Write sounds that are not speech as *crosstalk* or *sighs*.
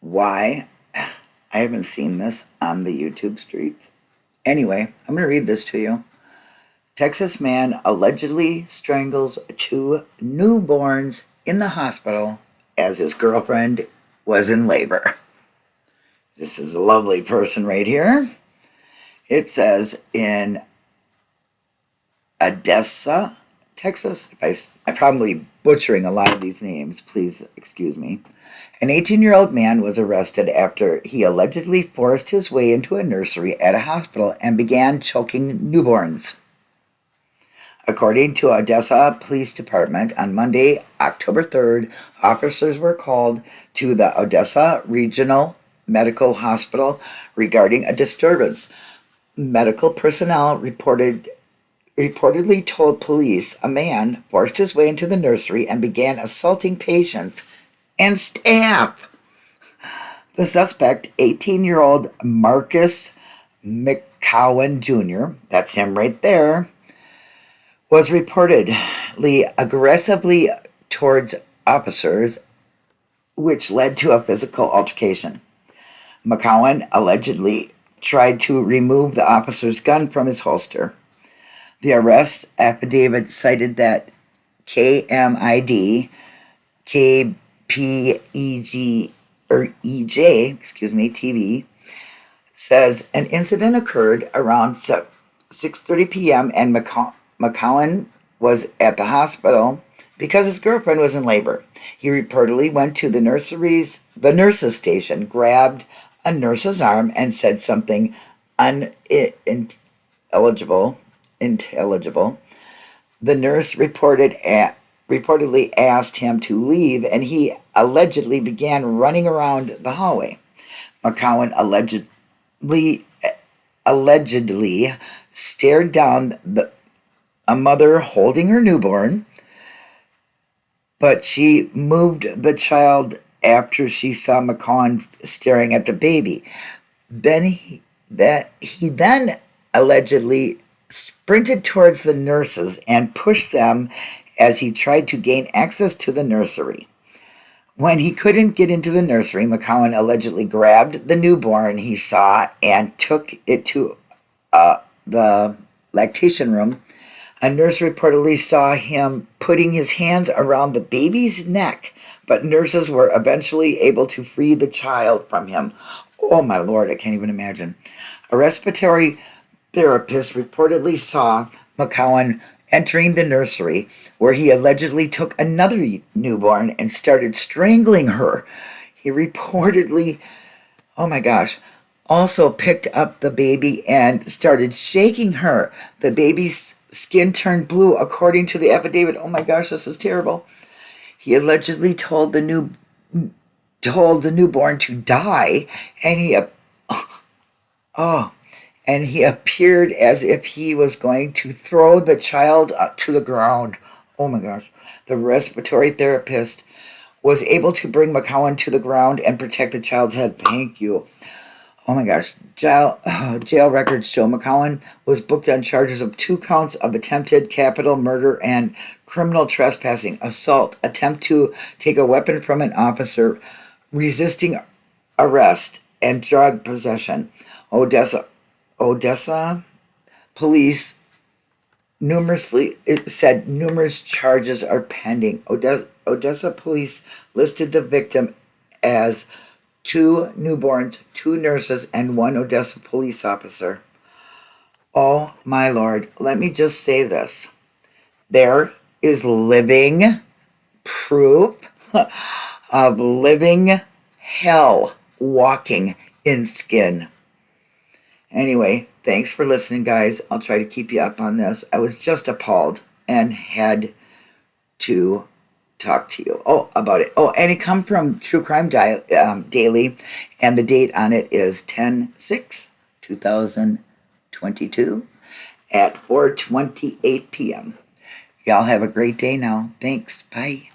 why I haven't seen this on the YouTube streets. Anyway, I'm going to read this to you. Texas man allegedly strangles two newborns in the hospital as his girlfriend was in labor. This is a lovely person right here. It says in Odessa, Texas. If I, I'm probably butchering a lot of these names. Please excuse me. An 18 year old man was arrested after he allegedly forced his way into a nursery at a hospital and began choking newborns. According to Odessa Police Department, on Monday, October 3rd, officers were called to the Odessa Regional Medical Hospital regarding a disturbance. Medical personnel reported reportedly told police a man forced his way into the nursery and began assaulting patients and staff. The suspect, 18 year old Marcus McCowan Jr., that's him right there, was reportedly aggressively towards officers, which led to a physical altercation. McCowan allegedly tried to remove the officer's gun from his holster. The arrest affidavit cited that KMID, KPEG, or EJ, excuse me, TV, says an incident occurred around 6.30 p.m. and McCowan was at the hospital because his girlfriend was in labor. He reportedly went to the nurseries, the nurse's station, grabbed a nurse's arm and said something unintelligible intelligible. The nurse reported at, reportedly asked him to leave, and he allegedly began running around the hallway. McCowan allegedly allegedly stared down the, a mother holding her newborn, but she moved the child after she saw McCowan staring at the baby. Then he that he then allegedly sprinted towards the nurses and pushed them as he tried to gain access to the nursery. When he couldn't get into the nursery, McCowan allegedly grabbed the newborn he saw and took it to uh, the lactation room. A nurse reportedly saw him putting his hands around the baby's neck, but nurses were eventually able to free the child from him. Oh my lord, I can't even imagine. A respiratory therapist reportedly saw McCowan entering the nursery where he allegedly took another newborn and started strangling her. He reportedly, oh my gosh, also picked up the baby and started shaking her. The baby's skin turned blue, according to the affidavit. Oh my gosh, this is terrible. He allegedly told the new told the newborn to die, and he, oh, and he appeared as if he was going to throw the child up to the ground. Oh my gosh. The respiratory therapist was able to bring McCowan to the ground and protect the child's head. Thank you. Oh my gosh. Jail, uh, *sighs* jail records show McCowan was booked on charges of two counts of attempted capital murder and criminal trespassing, assault, attempt to take a weapon from an officer, resisting arrest, and drug possession. Odessa Odessa police numerously said numerous charges are pending. Odessa, Odessa police listed the victim as two newborns, two nurses, and one Odessa police officer. Oh my lord, let me just say this. There is living proof *laughs* of living hell walking in skin. Anyway, thanks for listening, guys. I'll try to keep you up on this. I was just appalled and had to talk to you. Oh, about it. Oh, and it come from True Crime Di- um, Daily, and the date on it is 10 6 2022 at 4:28 p.m. Y'all have a great day now. Thanks. Bye.